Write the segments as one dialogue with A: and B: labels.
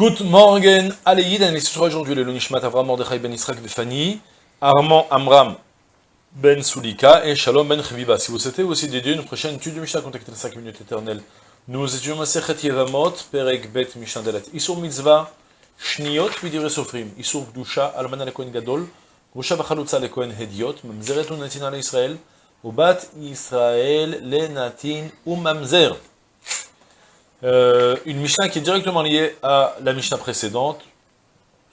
A: Good morning, et ce sera aujourd'hui le Nishmat Avram Mordechai ben Israq Vefani, Armand Amram ben Soulika et Shalom ben Chviva. Si vous souhaitez aussi dédier une prochaine étude de Mishnah, contactez les 5 minutes éternelles. Nous étudions Masechet Yevamot, Perek Bet Mishnah Delet. Isur Mitzvah, Shniot, Vidire Sofrim, Isur Gdusha, Almana Lekohen Gadol, Gdusha Vachalutza Lekohen Hediot, Mamzeret Unatin Israël, Ubat Israël Lenatin Umamzer. Euh, une Mishnah qui est directement liée à la Mishnah précédente.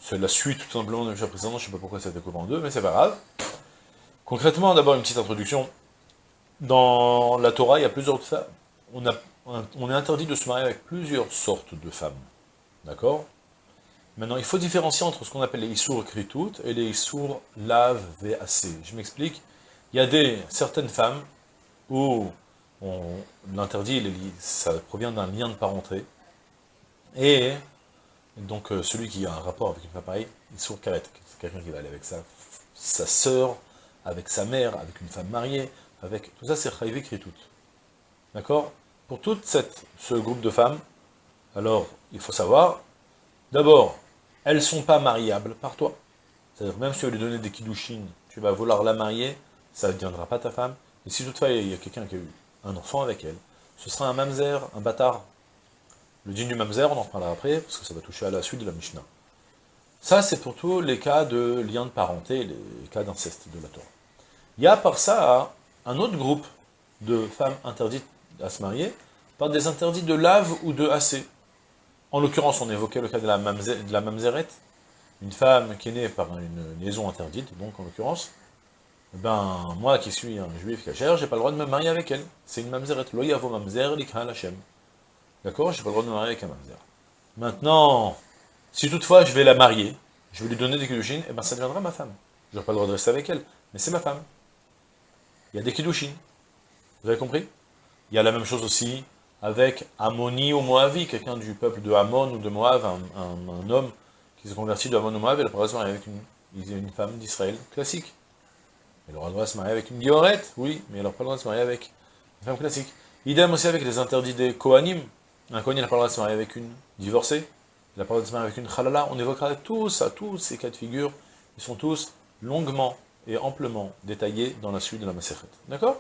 A: C'est la suite tout simplement de la Mishnah précédente, je ne sais pas pourquoi ça coupé en deux, mais c'est pas grave. Concrètement, d'abord une petite introduction. Dans la Torah, il y a plusieurs femmes. On est interdit de se marier avec plusieurs sortes de femmes. D'accord? Maintenant, il faut différencier entre ce qu'on appelle les Issour Kritout et les Issour Lav VAC. Je m'explique. Il y a des, certaines femmes où l'interdit, ça provient d'un lien de parenté, et donc euh, celui qui a un rapport avec une femme pareille, il sourd c'est quelqu'un qui va aller avec sa, sa sœur, avec sa mère, avec une femme mariée, avec tout ça c'est Chaïvé tout. D'accord? Pour tout cette, ce groupe de femmes, alors il faut savoir, d'abord, elles ne sont pas mariables par toi. C'est-à-dire même si tu veux lui donner des kiddushin, tu vas vouloir la marier, ça ne deviendra pas ta femme. Et si toutefois il y a quelqu'un qui a eu un enfant avec elle. Ce sera un mamzer, un bâtard. Le digne du mamzer, on en reparlera après, parce que ça va toucher à la suite de la Mishnah. Ça, c'est pour tous les cas de lien de parenté, les cas d'inceste de la Torah. Il y a par ça un autre groupe de femmes interdites à se marier, par des interdits de lave ou de AC. En l'occurrence, on évoquait le cas de la, de la mamzerette, une femme qui est née par une liaison interdite, donc en l'occurrence, ben, moi qui suis un juif cachère, j'ai pas le droit de me marier avec elle. C'est une mamzeret. Lo yavo mamzer likha. D'accord J'ai pas le droit de me marier avec un mamzer. Maintenant, si toutefois je vais la marier, je vais lui donner des kiddushin, et eh ben ça deviendra ma femme. Je n'aurai pas le droit de rester avec elle, mais c'est ma femme. Il y a des kiddushin. Vous avez compris? Il y a la même chose aussi avec Amoni ou Moavi, quelqu'un du peuple de Amon ou de Moab, un, homme qui se convertit de Amon ou Moab, et la marier avec une femme d'Israël classique. Elle aura le droit de se marier avec une guillorette, oui, mais elle n'aura pas le droit de se marier avec une femme classique. Idem aussi avec les interdits des Kohanim. Un Kohanim n'a pas le droit de se marier avec une divorcée, il n'a pas le droit de se marier avec une Khalala. On évoquera tous tous ces cas de figure, ils sont tous longuement et amplement détaillés dans la suite de la Masechet. D'accord?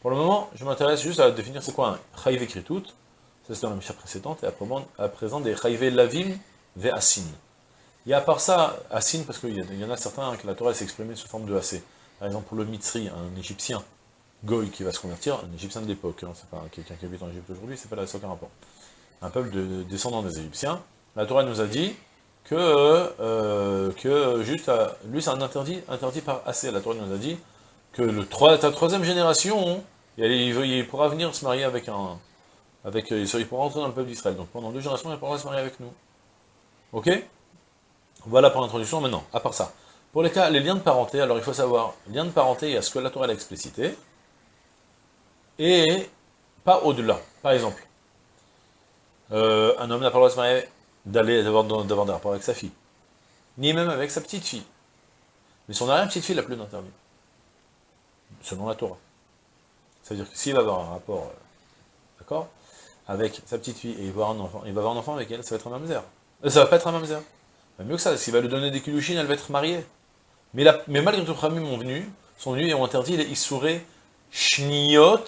A: Pour le moment, je m'intéresse juste à définir c'est quoi un Chayve Kritout, ça c'est dans la Mishnah précédente, et à présent des Chayve Lavim Ve'asin. Il y a à part ça, Asin, parce qu'il y, en a certains que la Torah s'est sous forme de AC. Par exemple, pour le Mitzri, un Égyptien, Goy, qui va se convertir, un Égyptien de l'époque, hein, c'est pas quelqu'un qui habite en Égypte aujourd'hui, c'est pas là, aucun rapport. Un peuple de descendants des Égyptiens, la Torah nous a dit que, euh, que juste, lui c'est un interdit, interdit par assez. La Torah nous a dit que le ta troisième génération, il, pourra venir se marier avec un, avec, il pourra entrer dans le peuple d'Israël. Donc pendant deux générations, il pourra se marier avec nous. Ok? Voilà pour l'introduction. Maintenant, à part ça, pour les cas, les liens de parenté, alors il faut savoir, lien de parenté, il y a ce que la Torah a explicité, et pas au-delà. Par exemple, euh, un homme n'a pas le droit de se marier, d'avoir des rapports avec sa fille, ni même avec sa petite fille. Mais son arrière-petite-fille n'a plus d'interdit, selon la Torah. C'est-à-dire que s'il va avoir un rapport, euh, d'accord, avec sa petite fille, et il va avoir un enfant, il va avoir un enfant avec elle, ça va être un mamzer. Euh, ça va pas être un mamzer. mieux que ça, s'il va lui donner des kilouchines, elle va être mariée. Mais, malgré tout, Khamim ont venu, sont venus et ont interdit les Issouré Shniot,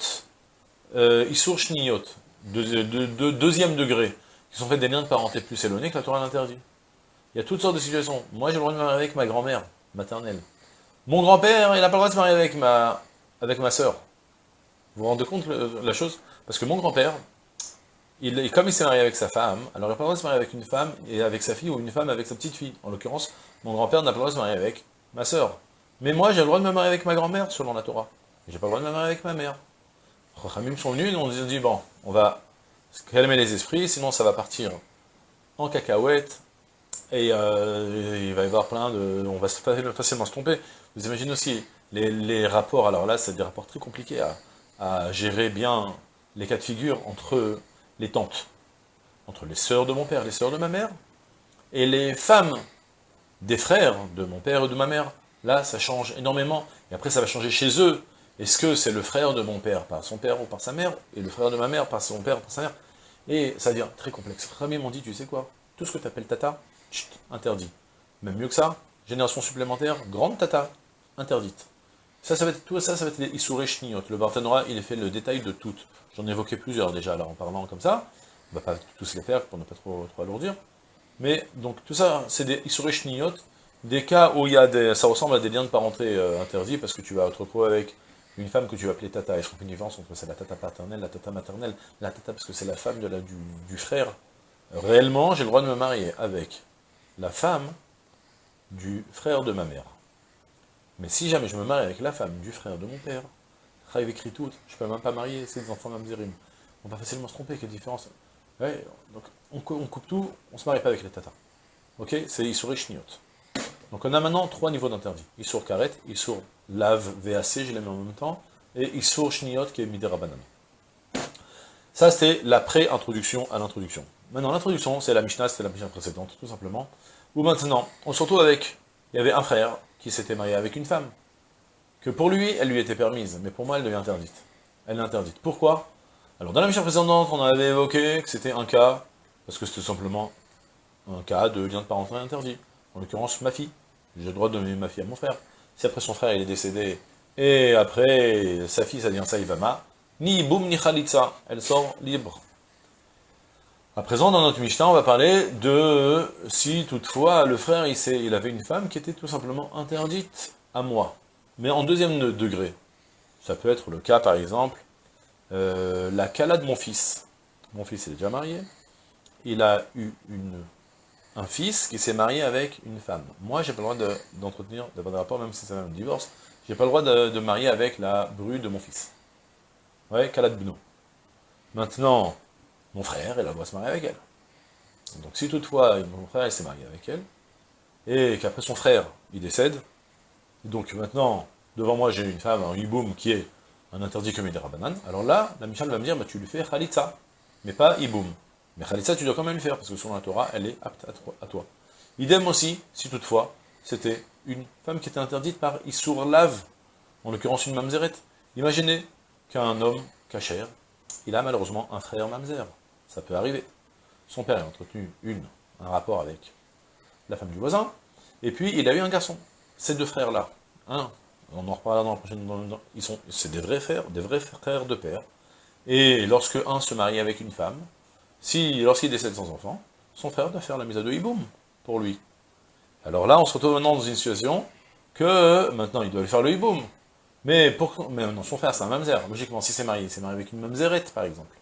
A: euh, Issour Shniot, de, deuxième degré, qui sont faits des liens de parenté plus éloignés que la Torah l'interdit. Il y a toutes sortes de situations. Moi, j'ai le droit de me marier avec ma grand-mère maternelle. Mon grand-père, il n'a pas le droit de se marier avec ma, avec ma soeur. Vous vous rendez compte la chose? Parce que mon grand-père, il, comme il s'est marié avec sa femme, alors il n'a pas le droit de se marier avec une femme et avec sa fille, ou une femme avec sa petite fille. En l'occurrence, mon grand-père n'a pas le droit de se marier avec ma sœur. Mais moi, j'ai le droit de me marier avec ma grand-mère, selon la Torah. J'ai pas le droit de me marier avec ma mère. Chachamim sont venus on dit, bon, on va calmer les esprits, sinon ça va partir en cacahuète, et euh, il va y avoir plein de... on va facilement se tromper. Vous imaginez aussi, les, rapports, alors là, c'est des rapports très compliqués à, à, gérer bien les cas de figure entre les tantes, entre les sœurs de mon père, les sœurs de ma mère, et les femmes des frères de mon père et de ma mère. Là, ça change énormément. Et après, ça va changer chez eux. Est-ce que c'est le frère de mon père par son père ou par sa mère, et le frère de ma mère par son père ou par sa mère? Et ça devient très complexe. Rami m'ont dit, tu sais quoi? Tout ce que tu appelles tata, interdit. Même mieux que ça, génération supplémentaire, grande tata, interdite. Ça, ça va être, tout ça, ça va être les Le Barthénora, il est fait le détail de toutes. J'en ai plusieurs déjà, alors en parlant comme ça. On va pas tous les faire pour ne pas trop alourdir. Mais, donc, tout ça, c'est des Issouré des cas où il y a des, ça ressemble à des liens de parenté euh, interdits, parce que tu vas te retrouver avec une femme que tu vas appeler tata. Est-ce qu'on fait une différence entre c'est la tata paternelle, la tata maternelle La tata, parce que c'est la femme de la, du, frère. Réellement, j'ai le droit de me marier avec la femme du frère de ma mère. Mais si jamais je me marie avec la femme du frère de mon père, Chaïv écrit tout, je peux même pas marier ces enfants mamzerim. On va facilement se tromper, quelle différence donc on, coupe tout, on se marie pas avec les tatas. Ok C'est Issour Shniot. Donc on a maintenant trois niveaux d'interdit. Issour Karet, Issour Lave VAC, je les mets en même temps, et Issour Shniot qui est Midera Banane. Ça c'était la pré-introduction à l'introduction. Maintenant l'introduction, c'est la Mishnah, c'était la Mishnah précédente, tout simplement. Ou maintenant, on se retrouve avec, il y avait un frère, qui s'était marié avec une femme, que pour lui, elle lui était permise, mais pour moi, elle devient interdite. Elle est interdite. Pourquoi? Alors, dans la mission précédente, on avait évoqué que c'était un cas, parce que c'était simplement un cas de lien de parenté interdit. En l'occurrence, ma fille. J'ai le droit de donner ma fille à mon frère. Si après son frère, il est décédé, et après, sa fille, ça devient Saïvama, ni boum ni khalitsa, elle sort libre. À présent, dans notre Mishnah, on va parler de si toutefois le frère, il, il avait une femme qui était tout simplement interdite à moi, mais en deuxième degré. Ça peut être le cas, par exemple, euh, la Kala de mon fils. Mon fils est déjà marié, il a eu un fils qui s'est marié avec une femme. Moi, j'ai pas le droit d'entretenir, d'avoir des rapports, même si c'est un divorce, j'ai pas le droit de, marier avec la bru de mon fils. Ouais, Kala de Bno. Maintenant, mon frère, il doit se marier avec elle. Donc si toutefois, mon frère, s'est marié avec elle, et qu'après son frère, il décède, donc maintenant, devant moi, j'ai une femme, un hiboum, qui est un interdit comme des rabanan, alors là, la Michal va me dire, bah, tu lui fais khalitza, mais pas hiboum. Mais khalitza, tu dois quand même le faire, parce que selon la Torah, elle est apte à toi. Idem aussi, si toutefois, c'était une femme qui était interdite par Issour Lave, en l'occurrence une mamzeret. Imaginez qu'un homme, cachère, il a malheureusement un frère mamzer ça peut arriver. Son père a entretenu une, un rapport avec la femme du voisin, et puis il a eu un garçon. Ces deux frères-là, un, on en reparlera dans la prochaine, c'est des vrais frères, des vrais frères de père, et lorsque un se marie avec une femme, si, lorsqu'il décède sans enfant, son frère doit faire la mise à deux hiboum pour lui. Alors là, on se retrouve maintenant dans une situation que, maintenant, il doit lui faire le hiboum. Mais, pour, mais non, son frère, c'est un mamzer. Logiquement, si c'est marié, c'est marié avec une mamzerette, par exemple.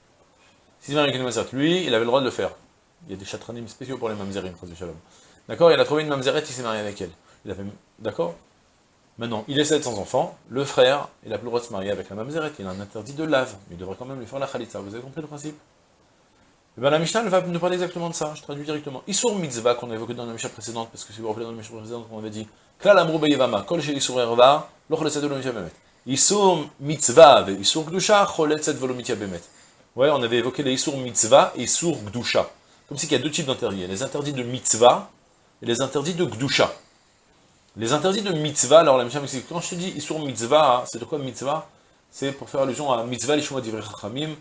A: S'il vient avec une mamzeret, lui, il avait le droit de le faire. Il y a des chatranim spéciaux pour les mamzerim. D'accord Il a trouvé une mamzeret, il s'est marié avec elle. Il a fait... D'accord? Maintenant, il essaie sans enfant, le frère, il a plus le droit de se marier avec la mamzeret, il a un interdit de lave, mais il devrait quand même lui faire la khalitza, vous avez compris le principe? Et eh bien, la Mishnah va nous parler exactement de ça, je traduis directement. Issour mitzvah qu'on a évoqué dans la Mishnah précédente, parce que si vous vous rappelez dans la Mishnah précédente, on avait dit Klal amrou beyevama, kol issour erva, loch letzed velo bemet. Issour mitzvah, ve issour gdusha, chol letzed velo bemet. Ouais, on avait évoqué les Issour Mitzvah et Issour Gdusha. Comme si qu'il y a deux types d'interdits. Les interdits de Mitzvah et les interdits de Gdusha. Les interdits de Mitzvah, alors la Mishnah m'explique, quand je te dis Issour Mitzvah, c'est de quoi Mitzvah? C'est pour faire allusion à Mitzvah, les Divrei Chachamim,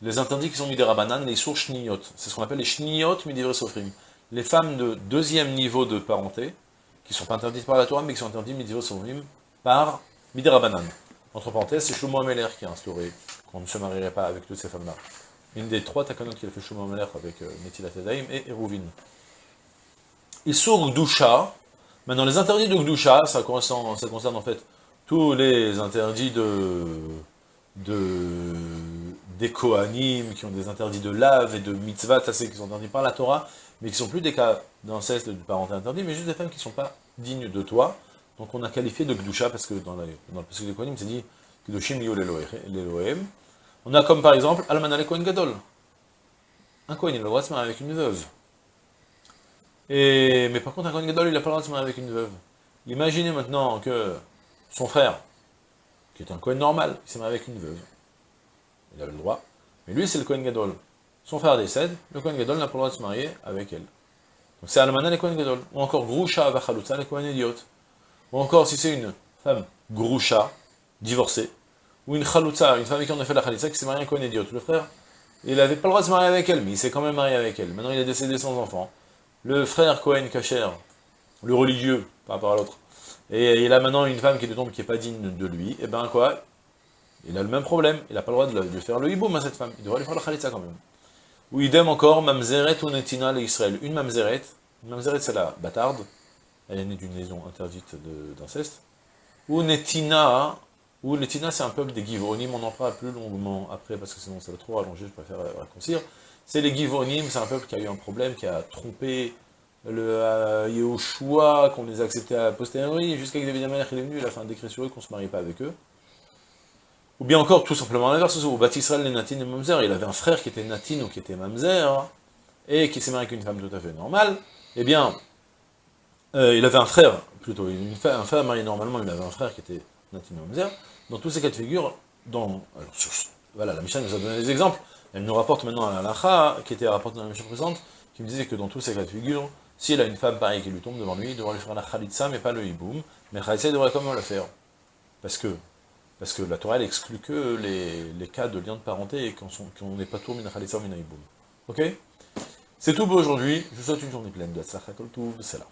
A: les interdits qui sont mis des Rabanan, les Issour Shniyot. C'est ce qu'on appelle les Shniyot Midivrei Sofrim. Les femmes de deuxième niveau de parenté, qui sont pas interdites par la Torah, mais qui sont interdites Midivrei Sofrim par Midirabanan. Entre parenthèses, c'est Shlomo Ameler qui a instauré qu'on ne se marierait pas avec toutes ces femmes-là. Une des trois takanot qu'il a fait Shlomo Ameler avec euh, et Eruvin. Issour Gdusha, maintenant les interdits de Gdusha, ça concerne, ça en fait tous les interdits de, de des Kohanim, qui ont des interdits de lave et de mitzvah, ça c'est qui sont interdits par la Torah, mais qui sont plus des cas d'inceste, de parenté interdit, mais juste des femmes qui ne sont pas dignes de toi, donc on a qualifié de Gdusha, parce que dans, le passage des Kohanim, c'est dit Gdushim liyo l'Elohim. On a comme par exemple Almanale Kohen Gadol. Un Kohen, il a le droit se marier avec une veuve. Et, mais par contre, un Kohen Gadol, il n'a pas le droit de se marier avec une veuve. Imaginez maintenant que son frère, qui est un Kohen normal, il s'est marié avec une veuve. Il avait le droit. Mais lui, c'est le Kohen Gadol. Son frère décède, le Kohen Gadol n'a pas le droit de se marier avec elle. Donc c'est Almana les Kohen Gadol. Ou encore Vachalutza les Kohen Idiot. Ou encore, si c'est une femme Grusha, divorcée, ou une Chalutza, une femme qui on a fait la Khalitza, qui s'est mariée avec un idiot. Le frère, il n'avait pas le droit de se marier avec elle, mais il s'est quand même marié avec elle. Maintenant, il est décédé sans enfant. Le frère Cohen Kacher, le religieux, par rapport à l'autre, et il a maintenant une femme qui de tombe qui n'est pas digne de lui, et ben quoi? Il a le même problème, il n'a pas le droit de, faire le hiboum à cette femme, il devrait lui faire le khalitza quand même. Ou idem encore, mamzeret ou netina l'Israël. Une mamzeret, une mamzeret c'est la bâtarde, elle est née d'une liaison interdite d'inceste, ou netina, ou netina c'est un peuple des Givonim, on en parlera plus longuement après, parce que sinon ça va trop rallonger, je préfère raccourcir. C'est les Givonim, c'est un peuple qui a eu un problème, qui a trompé le euh, qu'on les a acceptés à posteriori, jusqu'à que David Amalek est venu, il a fait un décret sur eux qu'on ne se marie pas avec eux. Ou bien encore, tout simplement l'inverse, ou Batisrael les Natin et Mamzer, il avait un frère qui était Natin ou qui était Mamzer, et qui s'est marié avec une femme tout à fait normale, eh bien, euh, il avait un frère, plutôt, une, un frère marié normalement, il avait un frère qui était Natin et Mamzer, dans tous ces cas de figure, dans, voilà, la Mishnah nous a donné des exemples, elle nous rapporte maintenant à la Lacha, qui était rapportée dans la Mishnah présente, qui me disait que dans tous ces cas de figure, s'il a une femme pareille qui lui tombe devant lui, il devra lui faire la khalitsa, mais pas le hiboum. Mais khalitsa, il devrait quand même le faire. Parce que, la Torah, elle exclut que les, cas de lien de parenté et qu'on n'est pas tout min khalitsa ou min hiboum. Ok? C'est tout pour aujourd'hui. Je vous souhaite une journée pleine de tzachakol c'est là.